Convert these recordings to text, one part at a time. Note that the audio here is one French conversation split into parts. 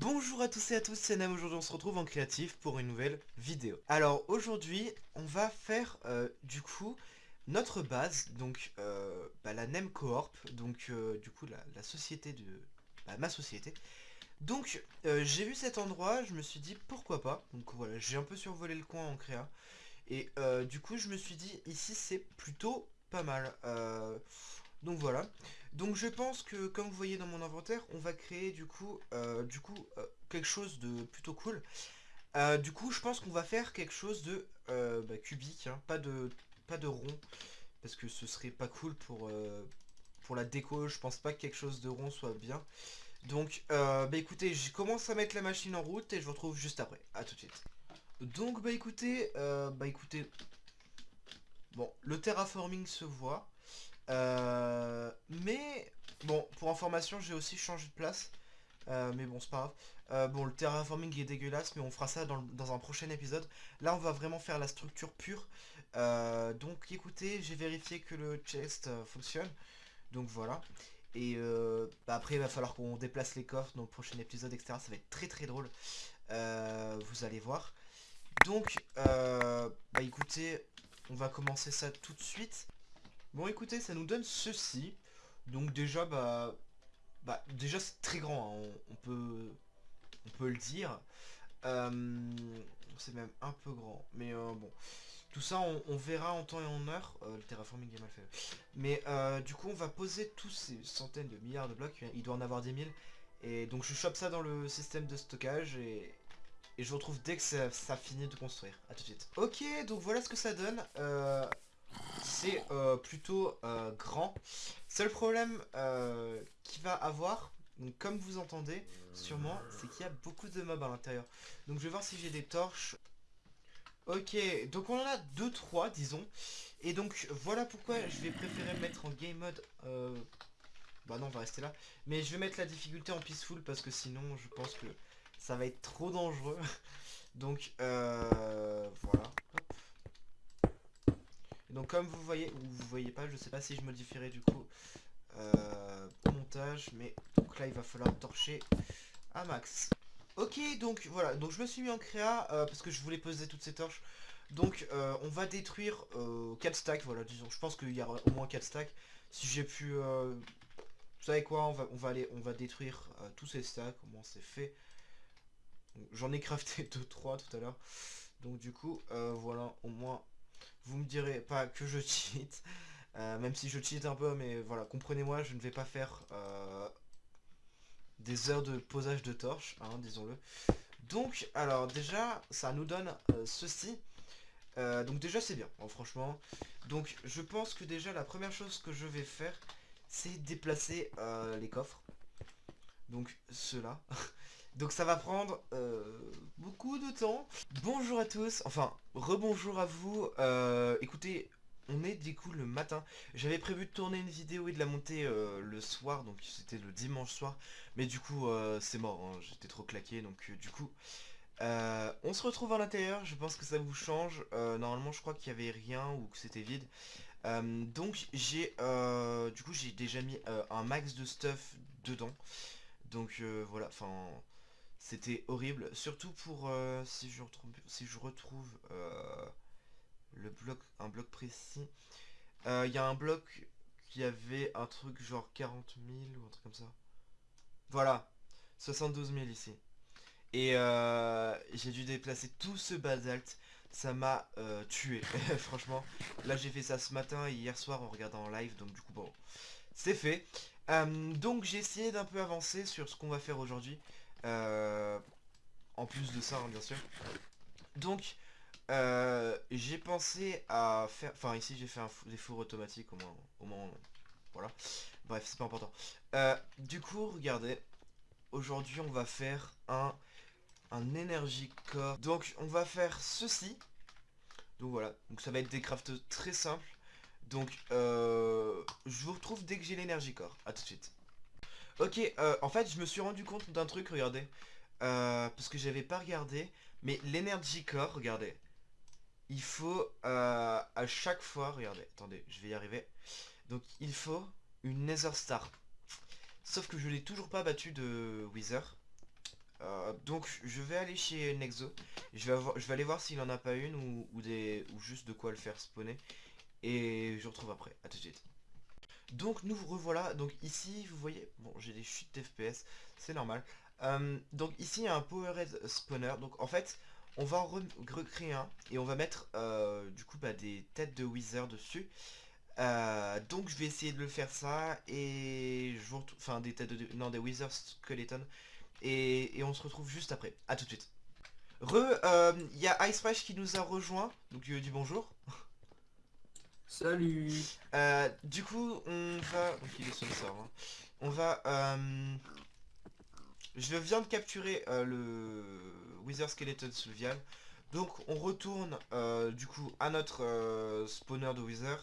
Bonjour à tous et à tous, c'est Nem, aujourd'hui on se retrouve en créatif pour une nouvelle vidéo. Alors aujourd'hui, on va faire euh, du coup notre base, donc euh, bah, la Nem Coorp, donc euh, du coup la, société de... Bah, ma société. Donc j'ai vu cet endroit, je me suis dit pourquoi pas, donc voilà, j'ai un peu survolé le coin en créa. Et du coup je me suis dit ici c'est plutôt pas mal. donc voilà. Donc je pense que comme vous voyez dans mon inventaire, on va créer du coup, euh, euh, quelque chose de plutôt cool. Euh, du coup je pense qu'on va faire quelque chose de bah, cubique, hein, pas, de, rond, parce que ce serait pas cool pour, pour la déco, je pense pas que quelque chose de rond soit bien. Donc bah écoutez, je commence à mettre la machine en route et je vous retrouve juste après, à tout de suite. Donc bah écoutez, bah écoutez, bon le terraforming se voit. Euh, mais, bon, pour information, j'ai aussi changé de place. Euh, mais bon, c'est pas grave. Euh, bon, le terraforming est dégueulasse, mais on fera ça dans, un prochain épisode. Là, on va vraiment faire la structure pure. donc, écoutez, j'ai vérifié que le chest fonctionne. Donc, voilà. Et bah, après, il va falloir qu'on déplace les coffres dans le prochain épisode, etc. Ça va être très très drôle. vous allez voir. Donc, bah écoutez, on va commencer ça tout de suite. Bon écoutez, ça nous donne ceci. Donc déjà, bah... Bah déjà c'est très grand, hein. on, peut... On peut le dire. Euh, c'est même un peu grand. Mais euh, bon. Tout ça, on, verra en temps et en heure. Euh, le terraforming est mal fait. Mais du coup, on va poser tous ces centaines de milliards de blocs. Il doit en avoir 10 000. Et donc je chope ça dans le système de stockage et, je vous retrouve dès que ça, ça, finit de construire. A tout de suite. Ok, donc voilà ce que ça donne c'est euh, plutôt euh, grand. Seul problème euh, qu'il va avoir, comme vous entendez sûrement, c'est qu'il y a beaucoup de mobs à l'intérieur. Donc je vais voir si j'ai des torches. Ok, donc on en a 2-3 disons. Et donc voilà pourquoi je vais préférer mettre en game mode... Bah non, on va rester là. Mais je vais mettre la difficulté en peaceful parce que sinon je pense que ça va être trop dangereux. donc voilà donc comme vous voyez, ou vous voyez pas, je sais pas si je modifierai du coup euh, montage, mais donc là il va falloir torcher à max. Ok, donc voilà, donc je me suis mis en créa euh, parce que je voulais poser toutes ces torches. Donc euh, on va détruire 4 stacks, voilà, disons, je pense qu'il y aura au moins 4 stacks. Si j'ai pu... vous savez quoi, on va, on va, aller, on va détruire tous ces stacks, comment c'est fait. J'en ai crafté 2-3 tout à l'heure. Donc du coup, voilà, au moins vous me direz pas que je cheat, euh, même si je cheat un peu, mais voilà, comprenez-moi, je ne vais pas faire euh, des heures de posage de torches, hein, disons-le. Donc, alors déjà, ça nous donne euh, ceci. donc déjà, c'est bien, hein, franchement. Donc, je pense que déjà, la première chose que je vais faire, c'est déplacer les coffres. Donc, ceux-là. Donc ça va prendre euh, beaucoup de temps. Bonjour à tous, enfin rebonjour à vous. Euh, écoutez, on est du coup le matin. J'avais prévu de tourner une vidéo et de la monter euh, le soir, donc c'était le dimanche soir. Mais du coup c'est mort, hein. j'étais trop claqué, donc du coup... on se retrouve à l'intérieur, je pense que ça vous change. normalement je crois qu'il n'y avait rien ou que c'était vide. donc j'ai du coup j'ai déjà mis un max de stuff dedans. Donc voilà, enfin c'était horrible, surtout pour euh, si je retrouve, euh, un bloc précis. Euh, il y a un bloc qui avait un truc genre 40 000 ou un truc comme ça. Voilà, 72 000 ici. Et j'ai dû déplacer tout ce basalte. Ça m'a tué, franchement. Là j'ai fait ça ce matin et hier soir en regardant en live, donc du coup bon, c'est fait. donc j'ai essayé d'un peu avancer sur ce qu'on va faire aujourd'hui. Euh, en plus de ça, hein, bien sûr. Donc, euh, j'ai pensé à faire... Enfin, ici, j'ai fait un des fours automatiques, au moins, au moins... Voilà. Bref, c'est pas important. Euh, du coup, regardez. Aujourd'hui, on va faire un, un Energy Core. Donc, on va faire ceci. Donc, voilà. Donc, ça va être des crafts très simples. Donc, je vous retrouve dès que j'ai l'Energy Core. A tout de suite. Ok, euh, en fait, je me suis rendu compte d'un truc, regardez. Euh, parce que j'avais pas regardé. Mais l'Energy Core, regardez. Il faut euh, à chaque fois, regardez, attendez, je vais y arriver. Donc il faut une Nether Star. Sauf que je l'ai toujours pas battu de Wither. Donc je vais aller chez Nexo. Je vais, aller voir s'il en a pas une ou, des, ou juste de quoi le faire spawner. Et je retrouve après. A tout de suite. Donc nous revoilà. Donc ici vous voyez, bon j'ai des chutes d'FPS, c'est normal. Euh, donc ici il y a un Powerhead Spawner. Donc en fait on va en recréer un et on va mettre euh, du coup bah, des têtes de Wither dessus. donc je vais essayer de le faire ça et je vous enfin des têtes de non des Wither Skeleton et, on se retrouve juste après. A tout de suite. Re, il euh, y a Ice Fresh qui nous a rejoint, donc il dit bonjour. Salut euh, Du coup, on va... Donc il est sur le serveur. On va... Euh, je viens de capturer le Wither Skeleton Vial. Donc on retourne du coup à notre spawner de Wither.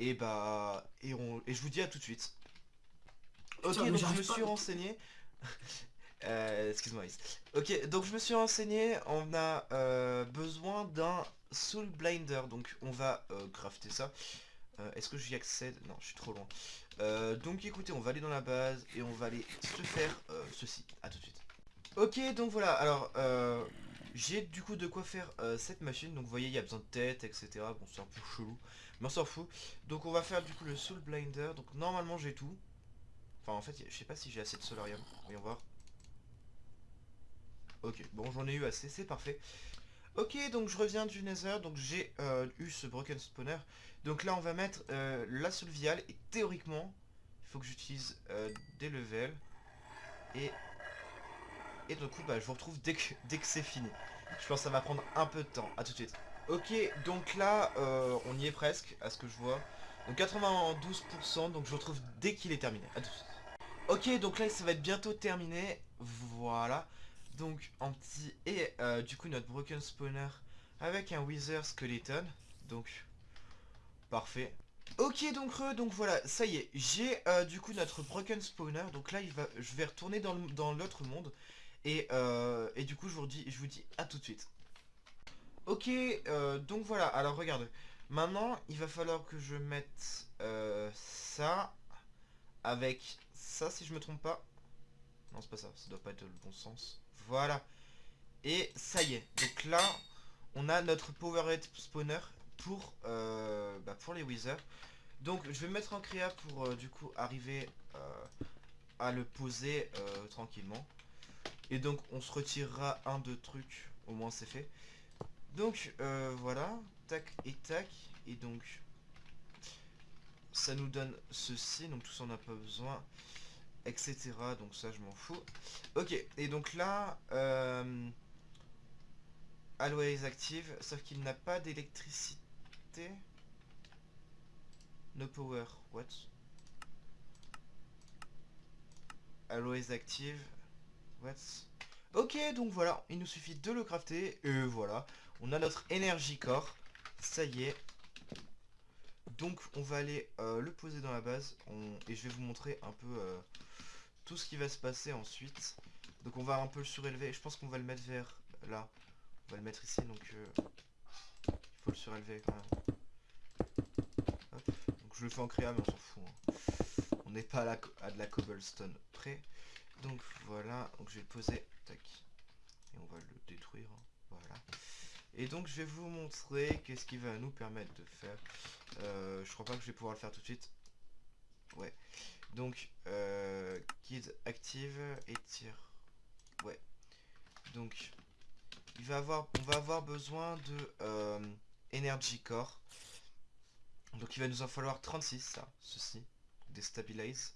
Et bah... Et, on... et je vous dis à tout de suite. Ok, donc je me suis renseigné. Euh, excuse-moi. Ok, donc je me suis renseigné. On a euh, besoin d'un Soul Blinder. Donc on va euh, crafter ça. Est-ce que j'y accède? Non, je suis trop loin. donc écoutez, on va aller dans la base et on va aller se faire ceci. A tout de suite. Ok, donc voilà. Alors, j'ai du coup de quoi faire cette machine. Donc vous voyez, il y a besoin de tête, etc. Bon, c'est un peu chelou. Mais on s'en fout. Donc on va faire du coup le Soul Blinder. Donc normalement j'ai tout. Enfin en fait, je sais pas si j'ai assez de solarium. Voyons voir. Ok, bon j'en ai eu assez, c'est parfait. Ok, donc je reviens du Nether, donc j'ai euh, eu ce Broken Spawner. Donc là on va mettre euh, la seule viale, et théoriquement, il faut que j'utilise euh, des levels. Et, et du coup, bah, je vous retrouve dès que, dès que c'est fini. Je pense que ça va prendre un peu de temps, à tout de suite. Ok, donc là, on y est presque, à ce que je vois. Donc 92%, donc je vous retrouve dès qu'il est terminé, à tout de suite. Ok, donc là, ça va être bientôt terminé. Voilà. Donc en petit et euh, du coup notre broken spawner avec un wither skeleton. Donc parfait. Ok donc donc voilà, ça y est, j'ai euh, du coup notre broken spawner, donc là je vais retourner dans l'autre monde, et, euh, et, du coup je vous, dis, je vous dis à tout de suite. Ok, donc voilà, alors regardez, maintenant il va falloir que je mette ça avec ça si je me trompe pas. Non c'est pas ça, ça doit pas être le bon sens. Voilà. Et ça y est. Donc là, on a notre Powerhead Spawner pour, euh, bah, pour les Wither. Donc je vais me mettre en créa pour euh, du coup arriver euh, à le poser tranquillement. Et donc on se retirera un, deux trucs, au moins c'est fait. Donc voilà, tac et tac. Et donc ça nous donne ceci, donc tout ça on n'a pas besoin etc. Donc ça, je m'en fous. Ok, et donc là, euh, Always active, sauf qu'il n'a pas d'électricité. No power, what? Always active, what? Ok, donc voilà, il nous suffit de le crafter, et voilà, on a notre énergie core, ça y est. Donc on va aller euh, le poser dans la base, et je vais vous montrer un peu... Euh, tout ce qui va se passer ensuite. Donc on va un peu le surélever. Je pense qu'on va le mettre vers là. On va le mettre ici, donc euh, il faut le surélever quand même. Donc je le fais en créa, mais on s'en fout. Hein. On n'est pas à, à, de la cobblestone près. Donc voilà, donc je vais le poser. Tac. Et on va le détruire. Hein. Voilà. Et donc je vais vous montrer qu'est-ce qui va nous permettre de faire. Euh, je crois pas que je vais pouvoir le faire tout de suite. Ouais. Donc, euh, active et tire. Ouais. Donc, on va avoir besoin de euh, Energy Core. Donc, il va nous en falloir 36, ça, ceci. Déstabilize.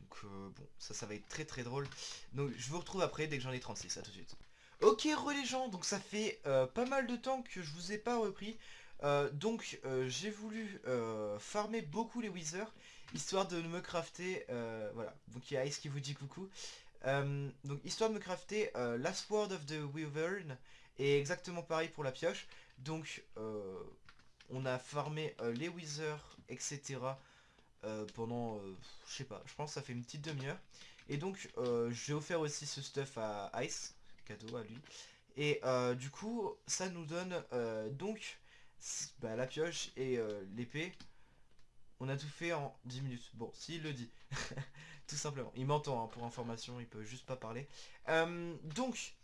Donc, euh, bon, ça, ça va être très très drôle. Donc, je vous retrouve après dès que j'en ai 36, à tout de suite. Ok, re donc ça fait euh, pas mal de temps que je vous ai pas repris. donc, j'ai voulu farmer beaucoup les Wizards histoire de me crafter, euh, voilà, donc il y a Ice qui vous dit coucou, euh, donc histoire de me crafter euh, Last Word of the Wyvern, et exactement pareil pour la pioche, donc on a farmé les Wizards, etc. pendant, je sais pas, je pense que ça fait une petite demi-heure, et donc j'ai offert aussi ce stuff à Ice, cadeau à lui, et du coup ça nous donne donc bah, la pioche et l'épée, On a tout fait en 10 minutes. Bon, s'il le dit. tout simplement. Il m'entend, hein, pour information, il peut juste pas parler. Euh, donc,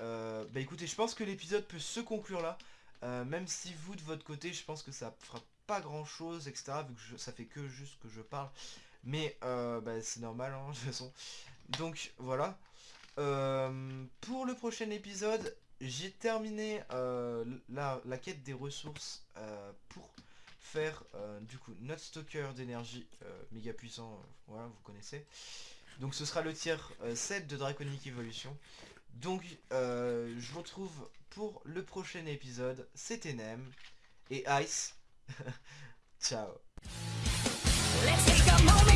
euh, bah écoutez, je pense que l'épisode peut se conclure là. Euh, même si vous, de votre côté, je pense que ça fera pas grand chose, etc. Vu que ça fait que juste que je parle. Mais bah, c'est normal, hein, de toute façon. Donc, voilà. pour le prochain épisode, j'ai terminé la, la, quête des ressources pour faire euh, du coup notre stocker d'énergie euh, méga puissant, euh, voilà vous connaissez. Donc ce sera le tiers 7 de Draconic Evolution. Donc je vous retrouve pour le prochain épisode. C'était Nem et Ice. Ciao. Let's a moment